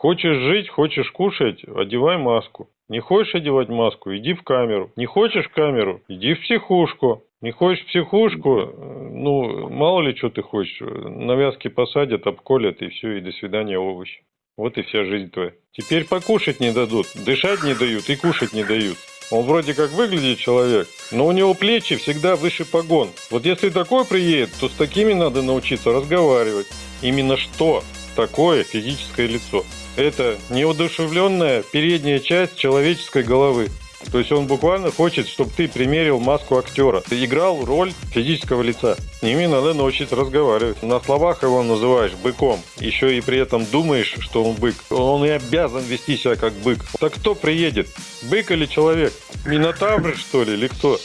Хочешь жить, хочешь кушать, одевай маску. Не хочешь одевать маску, иди в камеру. Не хочешь камеру, иди в психушку. Не хочешь психушку, э, ну, мало ли что ты хочешь. Навязки посадят, обколят, и все, и до свидания, овощи. Вот и вся жизнь твоя. Теперь покушать не дадут, дышать не дают и кушать не дают. Он вроде как выглядит человек, но у него плечи всегда выше погон. Вот если такой приедет, то с такими надо научиться разговаривать. Именно что такое физическое лицо? Это неудушевленная передняя часть человеческой головы. То есть он буквально хочет, чтобы ты примерил маску актера. Ты играл роль физического лица. С ними надо научиться разговаривать. На словах его называешь быком. Еще и при этом думаешь, что он бык. Он и обязан вести себя как бык. Так кто приедет? Бык или человек? Минотавр, что ли, или кто?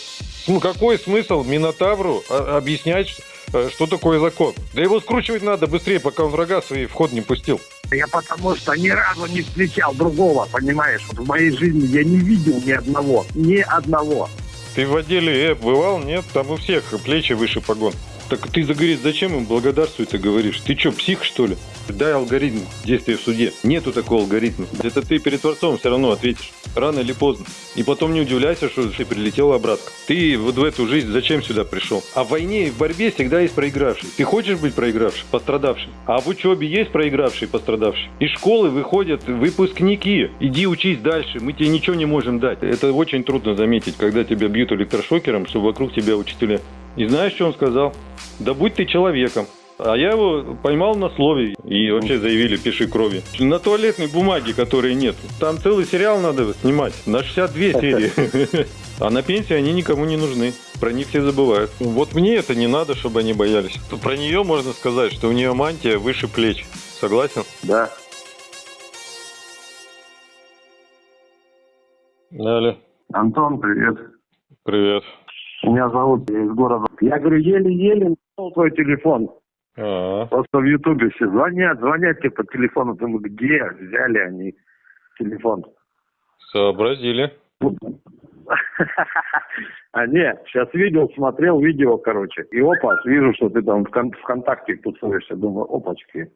Какой смысл Минотавру объяснять, э, что такое закон? Да его скручивать надо быстрее, пока он врага свои вход не пустил. Я потому что ни разу не встречал другого, понимаешь? Вот в моей жизни я не видел ни одного. Ни одного. Ты в отделе Э бывал? Нет? Там у всех плечи выше погон. Так ты, загорит, зачем им благодарствуй ты говоришь? Ты что, псих, что ли? Дай алгоритм действия в суде. Нету такого алгоритма. Это ты перед Творцом все равно ответишь. Рано или поздно. И потом не удивляйся, что ты прилетел обратно. Ты вот в эту жизнь зачем сюда пришел? А в войне и в борьбе всегда есть проигравший. Ты хочешь быть проигравшим, пострадавшим? А в учебе есть проигравший, пострадавший? Из школы выходят выпускники. Иди учись дальше, мы тебе ничего не можем дать. Это очень трудно заметить, когда тебя бьют электрошокером, что вокруг тебя учителя. И знаешь, что он сказал? Да будь ты человеком. А я его поймал на слове и вообще заявили, пиши крови. На туалетной бумаге, которой нет. Там целый сериал надо снимать, на 62 серии. А на пенсии они никому не нужны. Про них все забывают. Вот мне это не надо, чтобы они боялись. Про нее можно сказать, что у нее мантия выше плеч. Согласен? Да. Далее. Антон, привет. Привет. Меня зовут из города. Я говорю, еле-еле нашел твой телефон. А, Просто в Ютубе все звонят, звонят тебе по телефону. Думаю, где взяли они телефон? сообразили. А не, сейчас видел, смотрел видео, короче. И опа, вижу, что ты там в кон- ВКонтакте тусуешься. Думаю, опачки.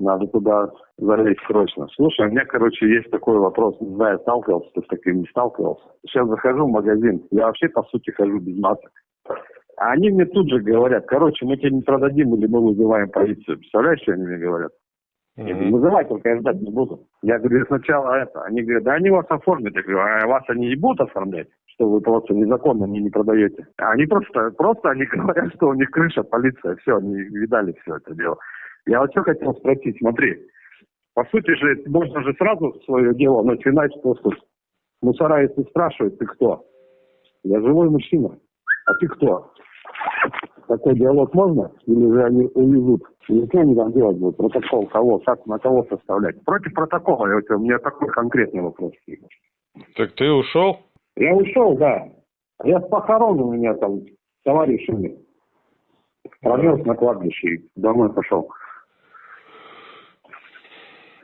Надо туда залезть срочно. Слушай, у меня, короче, есть такой вопрос. Не знаю, сталкивался ты с таким, не сталкивался. Сейчас захожу в магазин. Я вообще, по сути, хожу без масок. А они мне тут же говорят, короче, мы тебе не продадим или мы вызываем полицию. Представляешь, что они мне говорят? Мгм. вызывай, только я ждать не буду. Я говорю, сначала это. Они говорят, да они вас оформят. Я говорю, а вас они не будут оформлять? Что вы просто незаконно мне не продаете. А они просто, просто они говорят, что у них крыша, полиция, все, они видали все это дело. Я вот что хотел спросить, смотри. По сути же, можно же сразу свое дело начинать просто. с Мусора, если спрашивают, ты кто? Я живой мужчина. А ты кто? Такой диалог можно? Или же они увезут? И что они там делать будут? Протокол кого? Как, на кого составлять? Против протокола. Я, у меня такой конкретный вопрос. Так ты ушел? Я ушел, да. Я с похорон у меня там товарищ умер. Промерз на кладбище и домой пошел.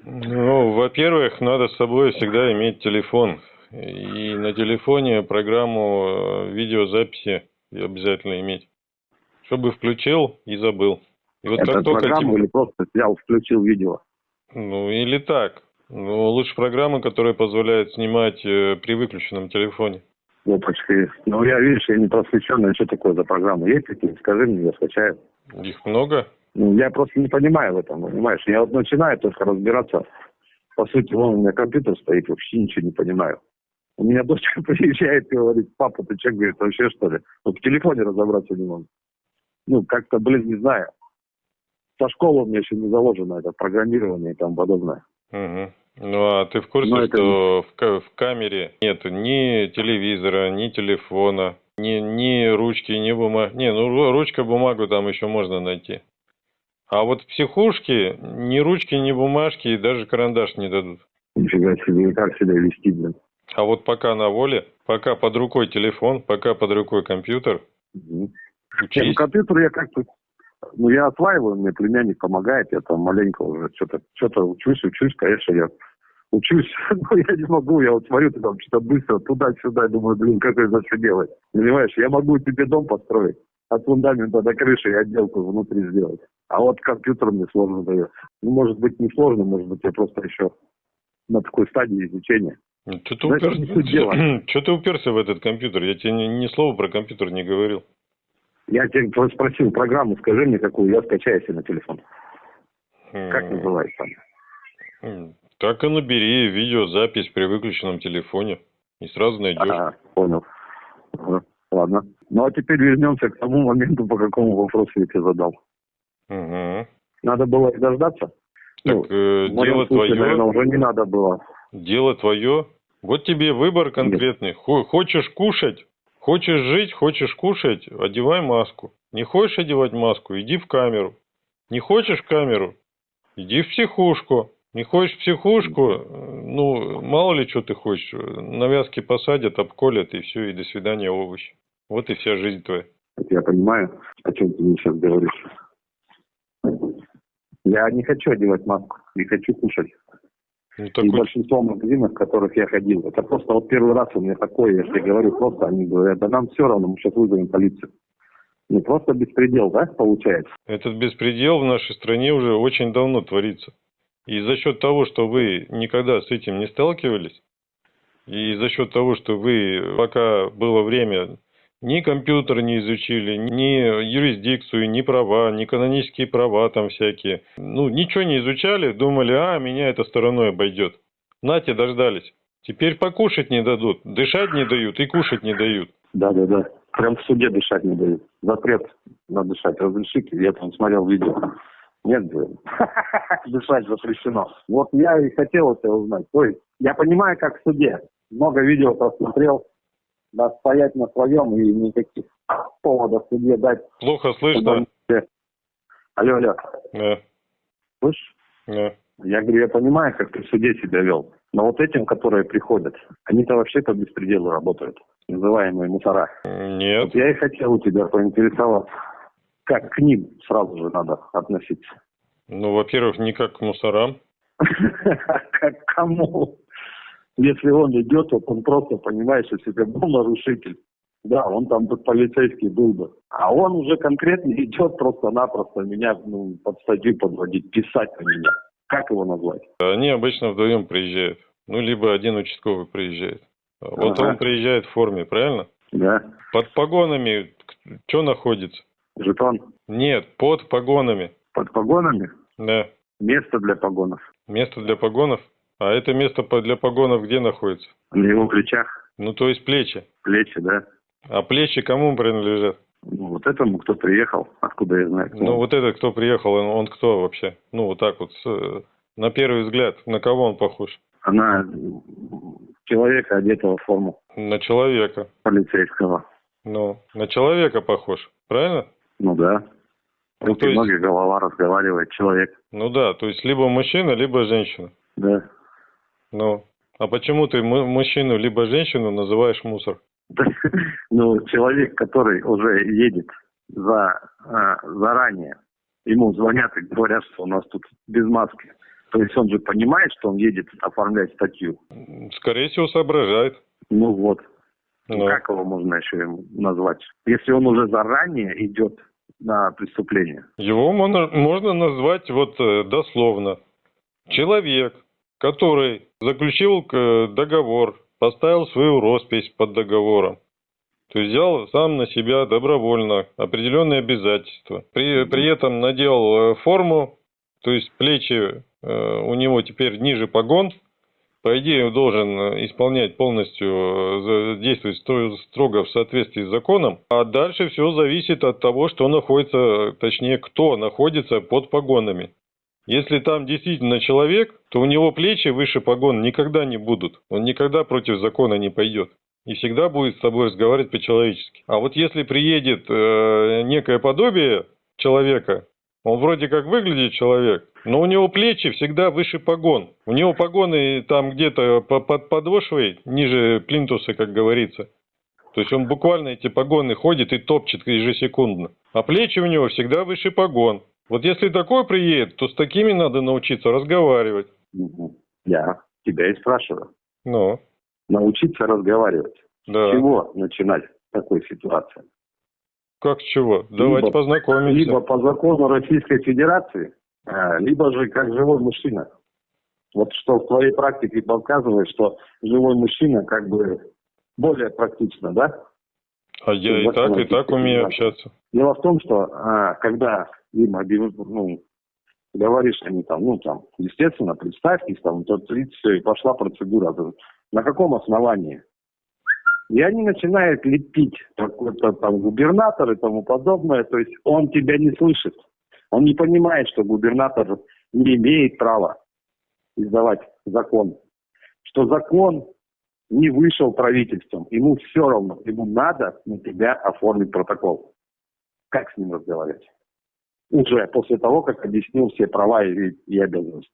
Ну, во-первых, надо с собой всегда иметь телефон. И на телефоне программу э, видеозаписи обязательно иметь. Чтобы включил и забыл. И вот Это как только программу тебе- или просто взял, включил видео? Ну, или так. Ну, лучше программы, которая позволяет снимать э, при выключенном телефоне. Опачки. Ну, я, видишь, я не просвещенный. Что такое за программа? Есть такие? Скажи мне, я скачаю. Их много? Ну, я просто не понимаю в этом, понимаешь? Я вот начинаю только разбираться. По сути, вон у меня компьютер стоит, вообще ничего не понимаю. У меня дочка приезжает и говорит, папа, ты что, говорит, вообще что ли? Вот в телефоне разобраться не могу. Ну, как-то, блин, не знаю. Со школы у меня еще не заложено это программирование и тому подобное. Мгм. Ну, а ты в курсе, Ну, это- что в, ка- в камере нет ни телевизора, ни телефона, ни, ни ручки, ни бумаги. Не, ну, ру- ручка, бумагу там еще можно найти. А вот в психушке ни ручки, ни бумажки и даже карандаш не дадут. Нифига себе, и как себя вести, блин. А вот пока на воле, пока под рукой телефон, пока под рукой компьютер, Мгм. Не, ну, учись. компьютер я как-то... Ну, я осваиваю, мне племянник помогает, я там маленько уже что-то что учусь, учусь, конечно, я учусь, но я не могу, я вот смотрю, ты там что-то быстро туда-сюда, думаю, блин, как это все делать? Понимаешь, я могу тебе дом построить, от фундамента до крыши и отделку внутри сделать. А вот компьютер мне сложно дается. Ну, может быть, не сложно, может быть, я просто еще на такой стадии изучения. Что ты, дела. уперся... Чё ты уперся в этот компьютер? Я тебе ни, ни слова про компьютер не говорил. Я тебя спросил программу, скажи мне, какую я скачаю себе на телефон. Как М, называется она? м, Так и набери видеозапись при выключенном телефоне. И сразу найдешь. Ага, понял. Ладно. Ну а теперь вернемся к тому моменту, по какому вопросу я тебе задал. Мгм. Надо было и дождаться. Ну, Так э, в моем дело случае, твое. наверное, уже не надо было. Дело твое. Вот тебе выбор конкретный. Хо- Хочешь кушать, хочешь жить, хочешь кушать, одевай маску. Не хочешь одевать маску, иди в камеру. Не хочешь в камеру, иди в психушку. Не хочешь в психушку, э, ну, мало ли что ты хочешь. Навязки посадят, обколят, и все, и до свидания, овощи. Вот и вся жизнь твоя. Я понимаю, о чем ты мне сейчас говоришь. Я не хочу одевать маску, не хочу кушать. Ну, И такой большинство магазинов, в которых я ходил, это просто вот первый раз у меня такое, я тебе говорю, просто они говорят, да нам все равно, мы сейчас вызовем полицию. Ну просто беспредел, да, получается? Этот беспредел в нашей стране уже очень давно творится. И за счет того, что вы никогда с этим не сталкивались, и за счет того, что вы, пока было время, ни компьютер не изучили, ни юрисдикцию, ни права, ни канонические права там всякие, ну, ничего не изучали, думали, а, меня это стороной обойдет. Нате, дождались. Теперь покушать не дадут, дышать не дают и кушать не дают. Да, да, да. Прям в суде дышать не дают. Запрет на дышать. Разрешите? Я там смотрел видео. Нет, блин. Дышать запрещено. Вот я и хотел это узнать. То есть, я понимаю, как в суде. Много видео просмотрел. Да, стоять на своем и никаких поводов судье дать. Плохо слышно? Алло, алло. Да, Слышишь? да. Я говорю, я понимаю, как ты в суде себя вел. Но вот этим, которые приходят, они-то вообще по беспределу работают. Называемые мусора. Нет. Вот я и хотел у тебя поинтересоваться, как к ним сразу же надо относиться. Ну, во-первых, не как к мусорам. Как к кому? Если он идет, вот он просто понимает, что себе был нарушитель. Да, он там бы полицейский был бы. А он уже конкретно идет просто-напросто меня ну, под статью подводить, писать на меня. Как его назвать? Они обычно вдвоем приезжают. Ну, либо один участковый приезжает. Вот Ага. он приезжает в форме, правильно? Да, Под погонами что находится? жетон Нет, под погонами. под погонами, Да. место для погонов. Место для погонов. А это место для погонов где находится? На его плечах Ну, то есть плечи. плечи, да. А плечи кому принадлежат? Ну, вот этому, кто приехал, откуда я знаю. кто Ну, вот этот, кто приехал, он, он кто вообще? Ну, вот так вот, с, э, на первый взгляд, на кого он похож? Она человека, одетого в форму На человека. полицейского. Ну, на человека похож, правильно? Ну да. Ну, Руки, то есть- ноги, голова разговаривает, человек. Ну да, то есть либо мужчина, либо женщина. Да. Ну, а почему ты му- мужчину либо женщину называешь мусор? Ну, человек, который уже едет за, а, заранее, ему звонят и говорят, что у нас тут без маски. То есть он же понимает, что он едет оформлять статью. Скорее всего, соображает. Ну вот, Ну, как его можно еще ему назвать? Если он уже заранее идет на преступление. его можно, можно назвать вот э, дословно. Человек, который заключил э, договор, поставил свою роспись под договором. То есть взял сам на себя добровольно определенные обязательства. При, при этом надел э, форму, то есть плечи э, у него теперь ниже погон. По идее, он должен исполнять полностью, действовать строго в соответствии с законом. А дальше все зависит от того, что находится, точнее, кто находится под погонами. Если там действительно человек, то у него плечи выше погон никогда не будут. Он никогда против закона не пойдет. И всегда будет с тобой разговаривать по-человечески. А вот если приедет э, некое подобие человека, он вроде как выглядит человек, но у него плечи всегда выше погон. У него погоны там где-то по- под подошвой, ниже плинтуса, как говорится. То есть он буквально эти погоны ходит и топчет ежесекундно. А плечи у него всегда выше погон. Вот если такой приедет, то с такими надо научиться разговаривать. Я тебя и спрашиваю. Ну, Научиться разговаривать. С да. чего начинать в такой ситуации? Как чего? Давайте Либо- познакомимся. Либо по закону Российской Федерации, а, либо же как живой мужчина. Вот что в твоей практике показывает, что живой мужчина как бы более практично, да? А я и так, и так умею общаться. Дело в том, что а, когда им ну, говоришь они там, ну там, естественно, представьтесь, там, тот все, и пошла процедура. На каком основании? И они начинают лепить какой-то там губернатор и тому подобное. То есть он тебя не слышит. Он не понимает, что губернатор не имеет права издавать закон. Что закон не вышел правительством. Ему все равно. Ему надо на тебя оформить протокол. Как с ним разговаривать? Уже после того, как объяснил все права и, и обязанности.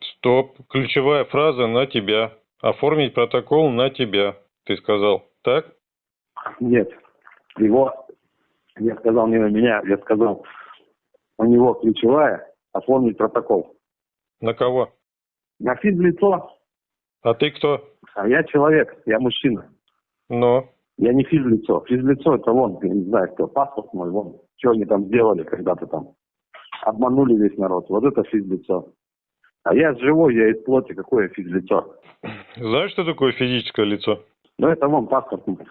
Стоп. Ключевая фраза на тебя. Оформить протокол на тебя. Ты сказал. Так? Нет. Его, я сказал не на меня, я сказал, у него ключевая оформить протокол. На кого? На физлицо, А ты кто? А я человек, я мужчина. Но. Я не физлицо. Физлицо это вон, я не знаю, кто, паспорт мой, вон. Что они там сделали когда-то там? Обманули весь народ. Вот это физлицо. А я живой, я из плоти, какое физлицо? Знаешь, что такое физическое лицо? Ну это вон паспорт. Нет,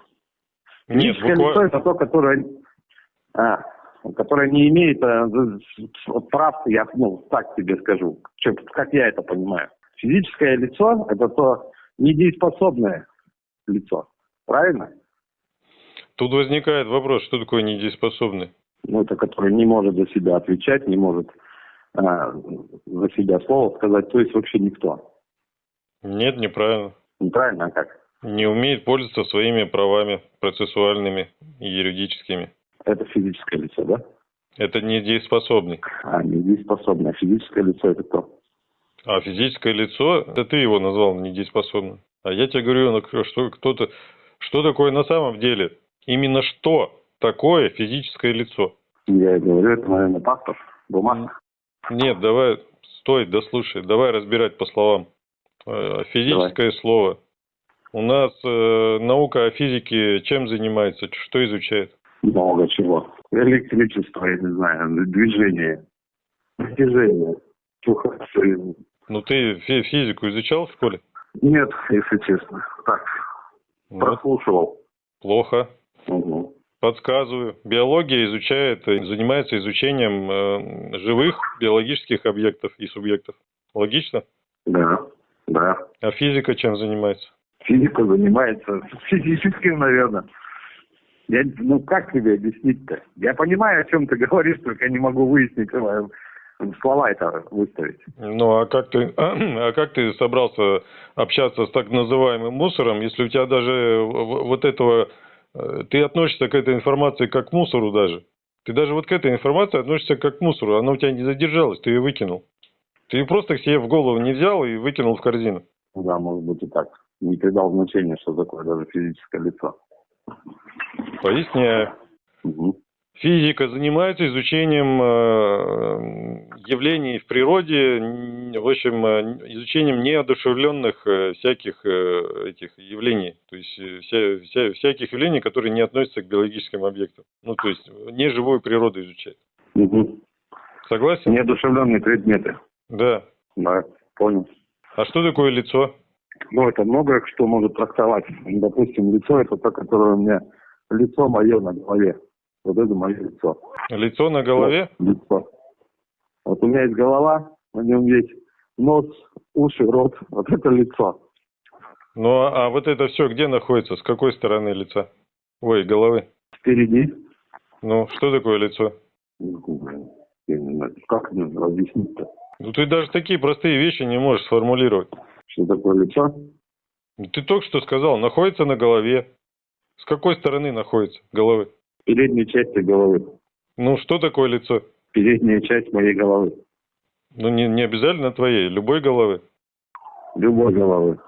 Физическое лицо буквально. это то, которое, а, которое не имеет а, прав, я ну, так тебе скажу, как я это понимаю. Физическое лицо это то недееспособное лицо. Правильно? Тут возникает вопрос, что такое недееспособный? Ну, это которое не может за себя отвечать, не может а, за себя слово сказать, то есть вообще никто. Нет, неправильно. Неправильно, а как? Не умеет пользоваться своими правами процессуальными и юридическими. Это физическое лицо, да? Это недееспособный. А, недееспособное. Физическое лицо это кто? А физическое лицо, это ты его назвал недееспособным. А я тебе говорю, ну, что кто-то, что такое на самом деле? Именно что такое физическое лицо? Я и говорю, это, наверное, паспорт, бумага. Нет, давай, стой, дослушай, давай разбирать по словам. Э, Физическое слово. У нас э, наука о физике чем занимается, что изучает? Много чего. Электричество, я не знаю, движение, движение. Чуха, всё. Ну ты фи- физику изучал в школе? Нет, если честно. Так, Ну, прослушивал. плохо. Мгм. Подсказываю. Биология изучает, занимается изучением э, живых биологических объектов и субъектов. Логично? Да, да. А физика чем занимается? Физика занимается физическим, наверное. Я, ну, как тебе объяснить-то? Я понимаю, о чем ты говоришь, только не могу выяснить, э, слова это выставить. Ну а как ты, а как ты собрался общаться с так называемым мусором, если у тебя даже вот этого, э, ты относишься к этой информации как к мусору даже? Ты даже вот к этой информации относишься как к мусору, она у тебя не задержалась, ты ее выкинул. Ты ее просто себе в голову не взял и выкинул в корзину. Ну Да, может быть и так. Не придал значения, что такое даже физическое лицо. Поясняю. Мгм. Физика занимается изучением э, явлений в природе, в общем, э, изучением неодушевленных э, всяких этих явлений, то есть вся- вся- всяких явлений, которые не относятся к биологическим объектам. Ну, то есть э, не живую природу изучает. Мгм. Согласен? Неодушевленные предметы. Да. Да, понял. А что такое лицо? Ну, это многое что может трактовать. Допустим, лицо это то, которое у меня лицо мое на голове. Вот это мое лицо. Лицо на голове? Лицо. Вот у меня есть голова, на нем есть нос, уши, рот. Вот это лицо. Ну, а а вот это все где находится? С какой стороны лица? Ой, головы. Впереди. Ну, что такое лицо? Я не знаю, как мне объяснить-то? Ну, ты даже такие простые вещи не можешь сформулировать. Что такое лицо? Ты только что сказал, находится на голове. С какой стороны находится головы? Передней части головы. Ну, что такое лицо? Передняя часть моей головы. Ну, не, не обязательно твоей, любой головы. Любой головы.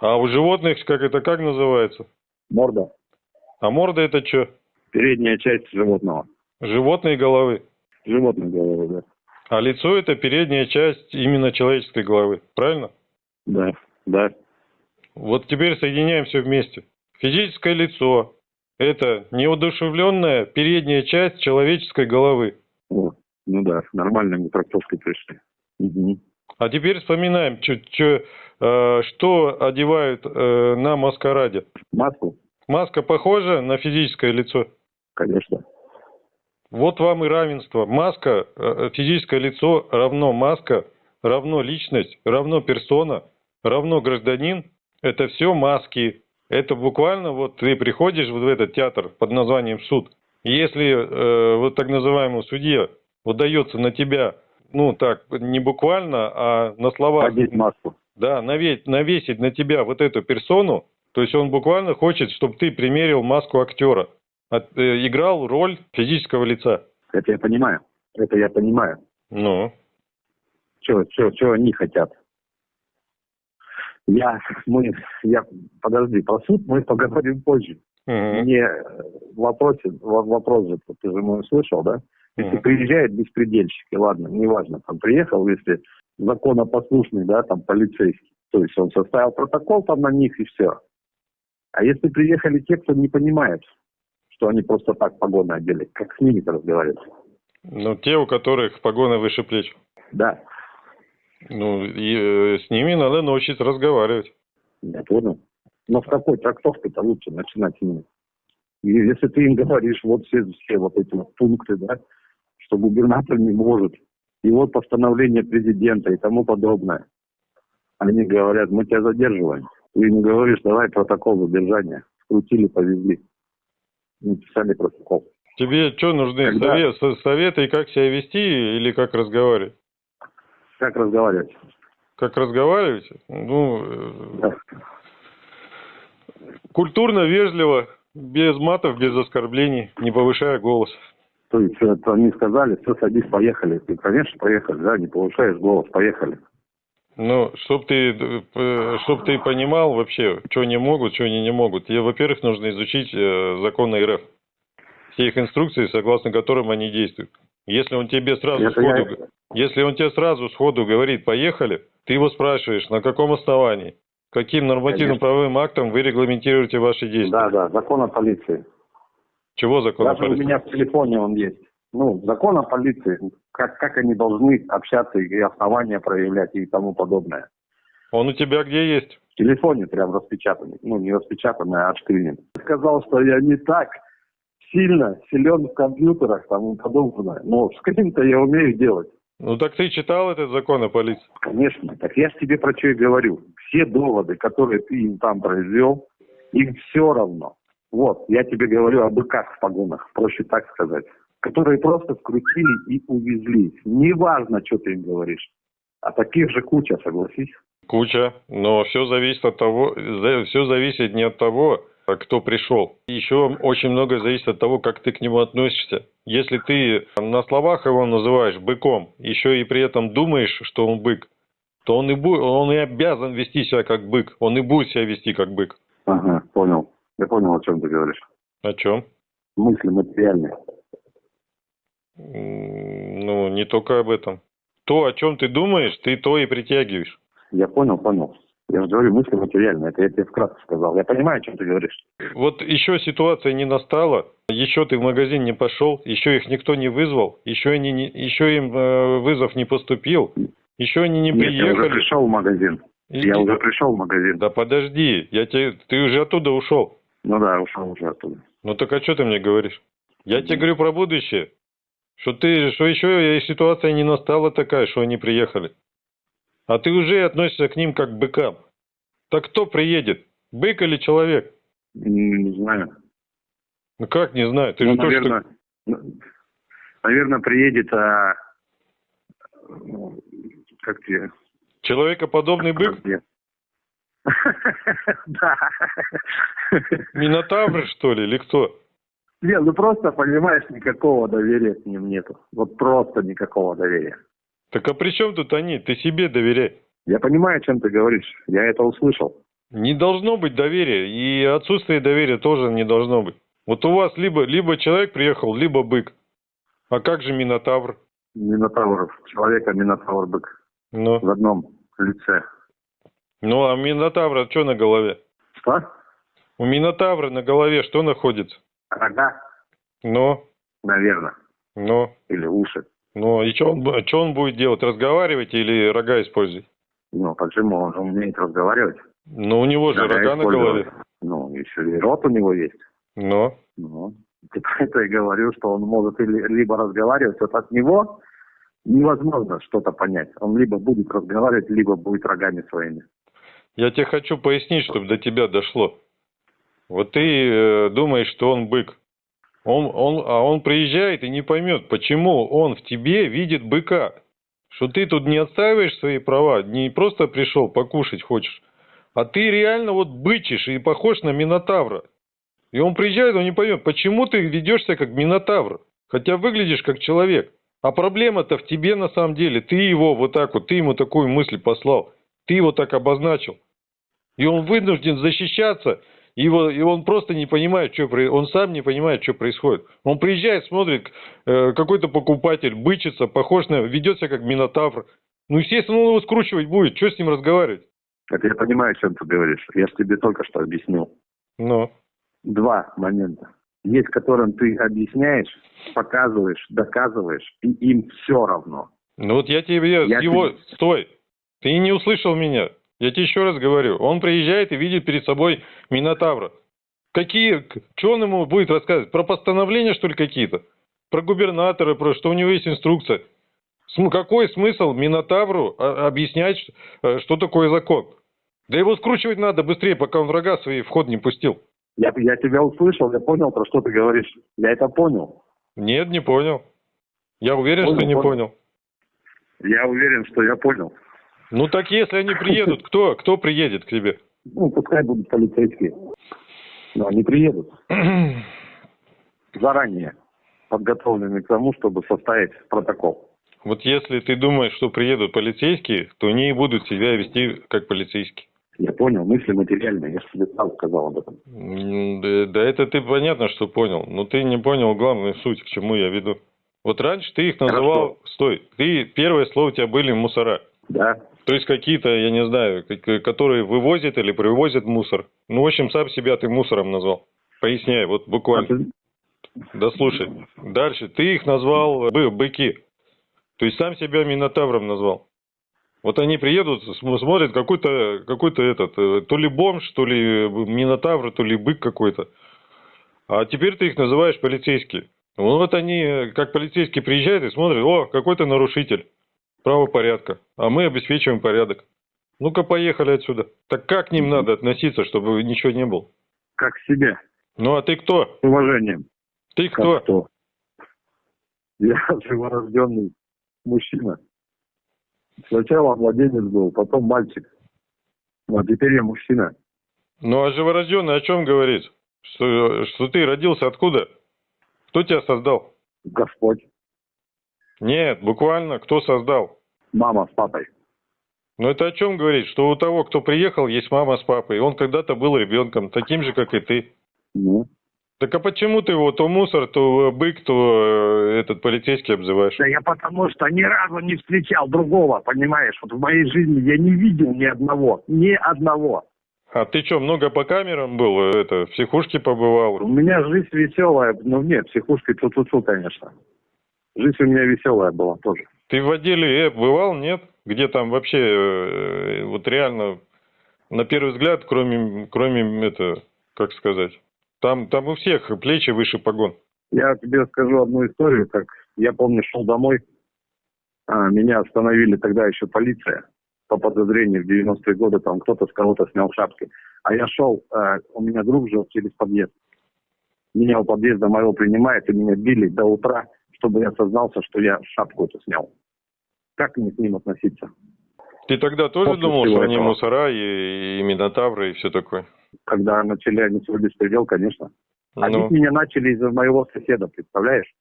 А у животных, как это, как называется? Морда. А морда это что? Передняя часть животного. Животные головы. Животной головы, да. А лицо это передняя часть именно человеческой головы. Правильно? Да, да. Вот теперь соединяем все вместе. Физическое лицо Это неудушевленная передняя часть человеческой головы. О, ну да, нормально мы трактовкой пришли. Мгм. А теперь вспоминаем, чё- чё, э, что одевают э, на маскараде. Маску? Маска похожа на физическое лицо? Конечно. Вот вам и равенство. Маска, э, физическое лицо равно маска, равно личность, равно персона, равно гражданин. Это все маски. Это буквально вот ты приходишь вот в этот театр под названием суд. И если э, вот так называемому судье выдается на тебя, ну так, не буквально, а на словах, Одеть маску. да, наве- навесить на тебя вот эту персону, то есть он буквально хочет, чтобы ты примерил маску актера, от- э, играл роль физического лица. Это я понимаю. Это я понимаю. Ну, Что, что, что они хотят? Я, мы, я, подожди, про суд мы поговорим позже. мгм, Мне э, вопросе, во- вопрос же, ты же мой слышал, да? Если мгм. приезжают беспредельщики, ладно, неважно, там приехал, если законопослушный, да, там полицейский, то есть он составил протокол там на них и все. А если приехали те, кто не понимает, что они просто так погоны одели, как с ними-то разговаривать? ну, те, у которых погоны выше плеч. Да, Ну, и э, с ними надо научиться разговаривать. я понял. Но в какой трактовке-то лучше начинать с ними? И если ты им говоришь, вот все, все вот эти вот пункты, да, что губернатор не может, и вот постановление президента и тому подобное. Они говорят, мы тебя задерживаем. Ты им говоришь, давай протокол задержания. Скрутили, повезли. Написали протокол. Тебе что нужны? Когда? Совет- со- советы, как себя вести или как разговаривать? Как разговаривать? Как разговаривать? Ну, э, Да. культурно, вежливо, без матов, без оскорблений, не повышая голос. То есть это они сказали, все, садись, поехали. Ты, конечно, поехали, да, не повышаешь голос, поехали. Ну, чтоб ты, э, чтоб ты понимал вообще, что они могут, что они не могут. Тебе, во-первых, нужно изучить э, законы РФ. Все их инструкции, согласно которым они действуют. Если он тебе сразу Это сходу, я- если он тебе сразу сходу говорит «поехали», ты его спрашиваешь, на каком основании, каким нормативным Конечно. правовым актом вы регламентируете ваши действия. Да, да, закон о полиции. Чего закон о Даже у полиции? меня в телефоне он есть. Ну, закон о полиции, как, как они должны общаться и основания проявлять и тому подобное. Он у тебя где есть? В телефоне прям распечатанный. Ну, не распечатанный, а отшкринен. Сказал, что я не так сильно силен в компьютерах там и подобное. Но скрин-то я умею делать. Ну так ты читал этот закон о полиции? Конечно. Так я же тебе про что и говорю. Все доводы, которые ты им там произвел, им все равно. Вот, я тебе говорю о быках в погонах, проще так сказать. Которые просто скрутили и увезли. Неважно, что ты им говоришь. А таких же куча, согласись. Куча, но все зависит от того, все зависит не от того, кто пришел. Еще очень многое зависит от того, как ты к нему относишься. Если ты на словах его называешь быком, еще и при этом думаешь, что он бык, то он и, бу- он и обязан вести себя как бык. Он и будет себя вести как бык. Ага, понял. Я понял, о чем ты говоришь. О чем? Мысли материальные. Ну, не только об этом. То, о чем ты думаешь, ты то и притягиваешь. Я понял, понял. Я же говорю, мысли материальные. Это я тебе вкратце сказал. Я понимаю, о чем ты говоришь. Вот еще ситуация не настала, еще ты в магазин не пошел, еще их никто не вызвал, еще, они не, еще им э, вызов не поступил, еще они не Нет, я уже приехали. пришел в магазин. И- Я уже пришел в магазин. Да подожди, я тебе, ты уже оттуда ушел. Ну да, ушел уже оттуда. Ну так а что ты мне говоришь? Я тебе говорю про будущее. Что ты, что еще ситуация не настала такая, что они приехали. А ты уже относишься к ним как к быкам. Так кто приедет? Бык или человек? Не знаю. Ну как не знаю, ты Ну, же наверное, ну, наверное, приедет, а, ну, как тебе? человекоподобный бык? Как тебе? Да. Минотавр, что ли, или кто? Не, ну просто, понимаешь, никакого доверия к ним нету. Вот просто никакого доверия. Так а при чем тут они? Ты себе доверяй. Я понимаю, о чем ты говоришь. Я это услышал. Не должно быть доверия, и отсутствие доверия тоже не должно быть. Вот у вас либо, либо человек приехал, либо бык. А как же Минотавр? Минотавр, человека Минотавр бык Ну, в одном лице. ну а Минотавра что на голове? Что? У Минотавра на голове что находится? Рога, Ну, наверное, ну, или уши. Ну, и что он, чё он будет делать? Разговаривать или рога использовать? Ну, почему? Он же умеет разговаривать. Ну, у него же Рога рога на голове. Ну, еще и рот у него есть. Ну, Ну, типа это я говорю, что он может или- либо разговаривать, вот от него невозможно что-то понять. Он либо будет разговаривать, либо будет рогами своими. я тебе хочу пояснить, чтобы до тебя дошло. Вот ты э, думаешь, что он бык. Он, он, а он приезжает и не поймет, почему он в тебе видит быка. Что ты тут не отстаиваешь свои права, не просто пришел покушать хочешь, а ты реально вот бычишь и похож на Минотавра. И он приезжает, он не поймет, почему ты ведешься как Минотавр, хотя выглядишь как человек. А проблема-то в тебе на самом деле. Ты его вот так вот, ты ему такую мысль послал. Ты его так обозначил. И он вынужден защищаться, и, его, и он просто не понимает, что. Он сам не понимает, что происходит. Он приезжает, смотрит, э, какой-то покупатель бычится, похож на, ведет себя как Минотавр. Ну, естественно, он его скручивать будет. Что с ним разговаривать? Это я понимаю, о чем ты говоришь. Я же тебе только что объяснил. Ну, Два момента. Есть, которым ты объясняешь, показываешь, доказываешь, и им все равно. ну вот я тебе Я его... тебе- Стой! Ты не услышал меня. Я тебе еще раз говорю. Он приезжает и видит перед собой Минотавра. Какие... Что он ему будет рассказывать? Про постановления, что ли, какие-то? Про губернатора, про что у него есть инструкция? Какой смысл Минотавру а, объяснять, э, что такое закон? Да его скручивать надо быстрее, пока он врага свои в ход не пустил. Я, я тебя услышал, я понял, про что ты говоришь. Я это понял. Нет, не понял. Я уверен, Понял, что не понял. понял. Я уверен, что я понял. Ну так если они приедут, кто, кто приедет к тебе? Ну, пускай будут полицейские. Но они приедут заранее, подготовленные к тому, чтобы составить протокол. Вот если ты думаешь, что приедут полицейские, то они и будут себя вести как полицейские. Я понял, мысли материальные, я же тебе сам сказал об этом. Да, да это ты понятно, что понял. Но ты не понял главную суть, к чему я веду. Вот раньше ты их называл... Стой. Ты, первое слово у тебя были мусора. Да, То есть какие-то, я не знаю, которые вывозят или привозят мусор. Ну, в общем, сам себя ты мусором назвал. Поясняй, вот А буквально. ты- Да слушай. Дальше. Ты их назвал бы, быки. То есть сам себя Минотавром назвал. Вот они приедут, см- смотрят какой-то, какой-то этот, э, то ли бомж, то ли Минотавр, то ли бык какой-то. А теперь ты их называешь полицейские. Ну, Вот они, э, как полицейские приезжают и смотрят, о, какой-то нарушитель правопорядка, а мы обеспечиваем порядок. Ну-ка, поехали отсюда. Так как к ним надо относиться, чтобы ничего не было? как к себе, Ну, а ты кто? с уважением. Ты Как кто? кто? Я живорожденный мужчина. Сначала младенец был, потом мальчик. А теперь я мужчина. Ну, а живорожденный о чем говорит? Что, что ты родился откуда? Кто тебя создал? Господь. Нет, буквально, кто создал? Мама с папой. Ну, это о чем говорит? Что у того, кто приехал, есть мама с папой. Он когда-то был ребенком, таким же, как и ты. Ну. Так а почему ты его то мусор, то бык, то э, этот полицейский обзываешь? Да я потому что ни разу не встречал другого, понимаешь? Вот в моей жизни я не видел ни одного. Ни одного. А ты что, много по камерам был? э, Это, в психушке побывал? У меня жизнь веселая. Ну, нет, психушкой ту-ту-ту, конечно. Жизнь у меня веселая была тоже. Ты в отделе Э бывал, нет? Где там вообще, э, вот реально, на первый взгляд, кроме, кроме, это, как сказать, там, там у всех плечи выше погон. Я тебе скажу одну историю, как я помню, шел домой, а, меня остановили тогда еще полиция по подозрению в 90-е годы, там кто-то с кого-то снял шапки. А я шел, а, у меня друг жил через подъезд. Меня у подъезда моего принимает, и меня били до утра, чтобы я сознался, что я шапку эту снял. Как мне к ним относиться? Ты тогда тоже После думал, что они этого. мусора и, и минотавры и все такое? Когда начали они свой беспредел, конечно. А Ну, меня начали из-за моего соседа, представляешь?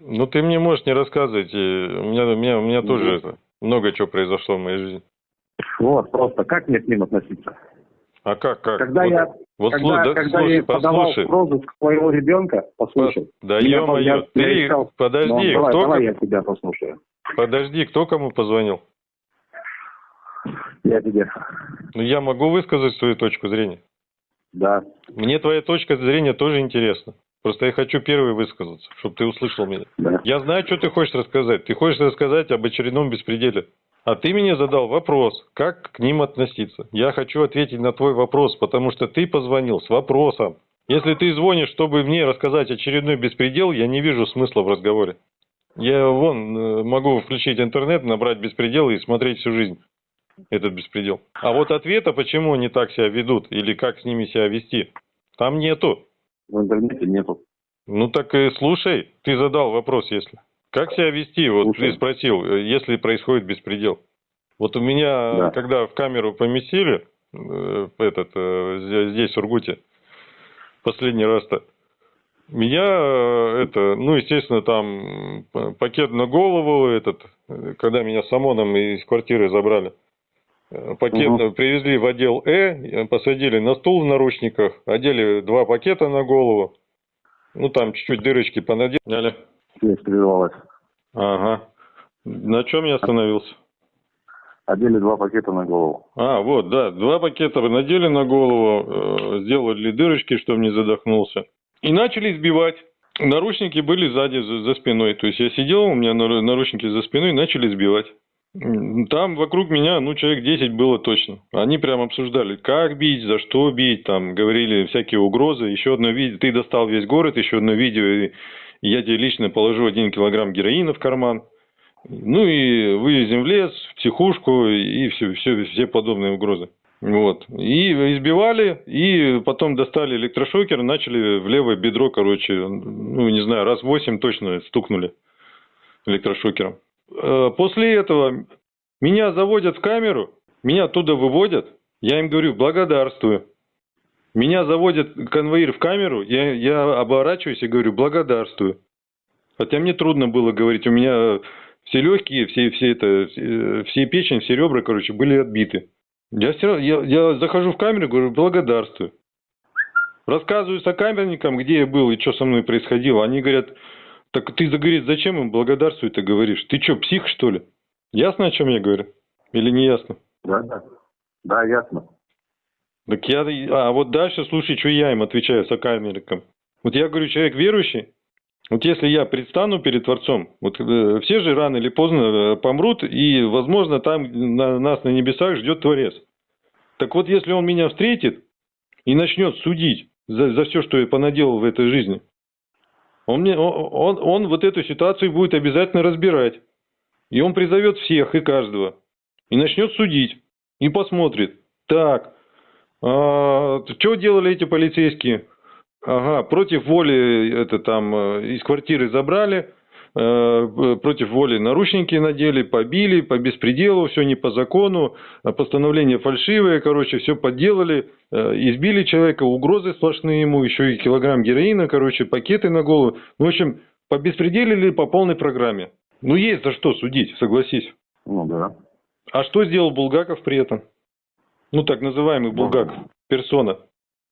ну, ты мне можешь не рассказывать. У меня, у меня, у меня Ну. тоже это, много чего произошло в моей жизни. Вот, просто как мне к ним относиться? А как, как? Когда вот, я вот когда, слу- да, когда слушай, я подавал послушай. в розыск своего ребенка, послушай. Да ё-моё, я- я ты, искал- подожди, Ну, давай, кто, давай я тебя послушаю. подожди, кто кому позвонил? Я тебе. Ну, я могу высказать свою точку зрения. Да. Мне твоя точка зрения тоже интересна. Просто я хочу первый высказаться, чтобы ты услышал меня. Да. Я знаю, что ты хочешь рассказать. Ты хочешь рассказать об очередном беспределе. А ты мне задал вопрос, как к ним относиться. Я хочу ответить на твой вопрос, потому что ты позвонил с вопросом. Если ты звонишь, чтобы мне рассказать очередной беспредел, я не вижу смысла в разговоре. Я вон э, могу включить интернет, набрать беспредел и смотреть всю жизнь этот беспредел. А вот ответа, почему они так себя ведут или как с ними себя вести, там нету. В интернете нету. Ну так и слушай, ты задал вопрос, если. Как себя вести? Вот Слушаю. ты спросил, если происходит беспредел. Вот у меня, Да. когда в камеру поместили, э, этот, э, здесь- в Сургуте, последний раз-то, меня, э, это, ну, естественно, там пакет на голову, этот, когда меня с ОМОНом из квартиры забрали, пакет Мгм. привезли в отдел Э, посадили на стул в наручниках, одели два пакета на голову, ну, там чуть-чуть дырочки понадели. Связь прервалась. Ага. На чем я остановился? Одели два пакета на голову. А, вот, да, два пакета надели на голову, э, сделали дырочки, чтобы не задохнулся. И начали избивать. Наручники были сзади, за, за спиной. То есть я сидел, у меня нар- наручники за спиной, начали избивать. Там вокруг меня, ну, человек 10 было точно. Они прям обсуждали, как бить, за что бить, там, говорили всякие угрозы. Еще одно видео, ты достал весь город, еще одно видео, и я тебе лично положу один килограмм героина в карман. Ну и вывезем в лес, в психушку и все, все, все подобные угрозы. Вот. И избивали, и потом достали электрошокер, начали в левое бедро, короче, ну, не знаю, раз восемь точно стукнули электрошокером. Э, После этого меня заводят в камеру, меня оттуда выводят, я им говорю, благодарствую. Меня заводят конвоир в камеру, я, я оборачиваюсь и говорю, благодарствую. Хотя мне трудно было говорить, у меня все легкие, все, все, это, все, печень, все ребра, короче, были отбиты. Я, все равно, я, я захожу в камеру, говорю, благодарствую. Рассказываю сокамерникам, где я был и что со мной происходило. Они говорят, так ты, говорит, зачем им благодарствую ты говоришь? Ты что, псих, что ли? Ясно, о чем я говорю? Или не ясно? Да, да. Да, ясно. Так я, а вот дальше слушай, что я им отвечаю сокамерникам. Вот я говорю, человек верующий, вот если я предстану перед Творцом, вот э, все же рано или поздно э, помрут, и, возможно, там на, нас на небесах ждет Творец. Так вот, если он меня встретит и начнет судить за, за все, что я понаделал в этой жизни, он, мне, он, он, вот эту ситуацию будет обязательно разбирать. И он призовет всех и каждого. И начнет судить. И посмотрит. Так, а, что делали эти полицейские? Ага, против воли это там э, из квартиры забрали, против воли наручники надели, побили, по беспределу, все не по закону, а постановление фальшивое, короче, все подделали, э, избили человека, угрозы сплошные ему, еще и килограмм героина, короче, пакеты на голову. Ну, в общем, по беспределили по полной программе. Ну, есть за что судить, согласись. Ну да. А что сделал Булгаков при этом? Ну, так называемый Булгаков, персона.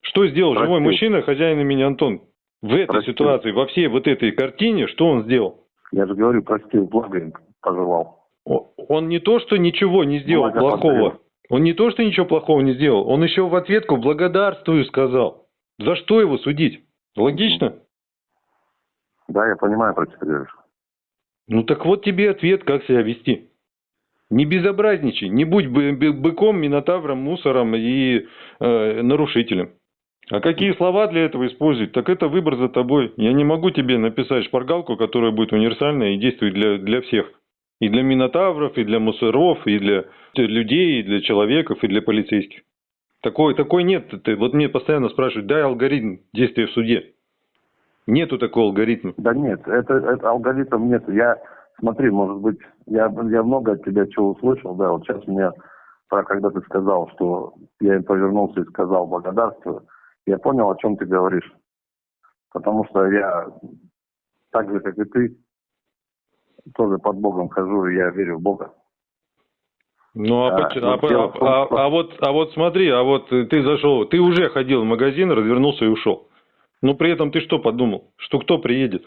Что сделал Простил. живой мужчина, хозяин имени Антон? В этой Простил. ситуации, во всей вот этой картине, что он сделал? Я же говорю, простил, благо им пожелал. Он не то, что ничего не сделал Благо плохого. подарил. Он не то, что ничего плохого не сделал. Он еще в ответку благодарствую сказал. За что его судить? Логично? Да, я понимаю, про говоришь. Ну так вот тебе ответ, как себя вести. Не безобразничай, не будь бы- быком, минотавром, мусором и э, нарушителем. А какие слова для этого использовать? Так это выбор за тобой. Я не могу тебе написать шпаргалку, которая будет универсальная и действует для, для всех. И для минотавров, и для мусоров, и для людей, и для человеков, и для полицейских. Такой, такой нет. Ты, вот мне постоянно спрашивают, дай алгоритм действия в суде. Нету такого алгоритма. Да нет, это, это алгоритм нет. Я, смотри, может быть, я, я много от тебя чего услышал, да, вот сейчас меня, когда ты сказал, что я им повернулся и сказал благодарствую, я понял, о чем ты говоришь. Потому что я, так же, как и ты, тоже под Богом хожу, и я верю в Бога. Ну, а, Да, поч- но а дело а- что- а вот, а вот смотри, а вот ты зашел, ты уже ходил в магазин, развернулся и ушел. Но при этом ты что подумал? Что кто приедет?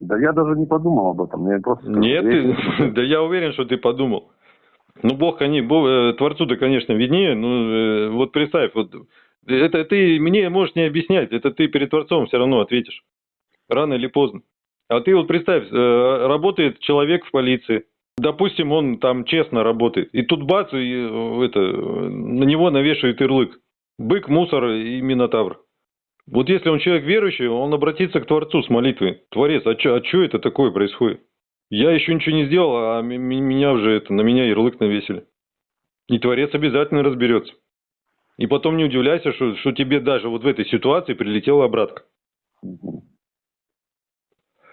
Да я даже не подумал об этом. Мне просто... Нет, я- ты- да я уверен, что ты подумал. Ну, Бог, они, Бог, э, Творцу-то, конечно, виднее, но э, вот представь, вот это ты мне можешь не объяснять, это ты перед Творцом все равно ответишь. Рано или поздно. А ты вот представь, э, работает человек в полиции, допустим, он там честно работает, и тут бац, и э, это, на него навешивает ярлык. Бык, мусор и минотавр. Вот если он человек верующий, он обратится к Творцу с молитвой. Творец, а что а чё это такое происходит? Я еще ничего не сделал, а меня уже это, на меня ярлык навесили. И Творец обязательно разберется. И потом не удивляйся, что, что тебе даже вот в этой ситуации прилетела обратка.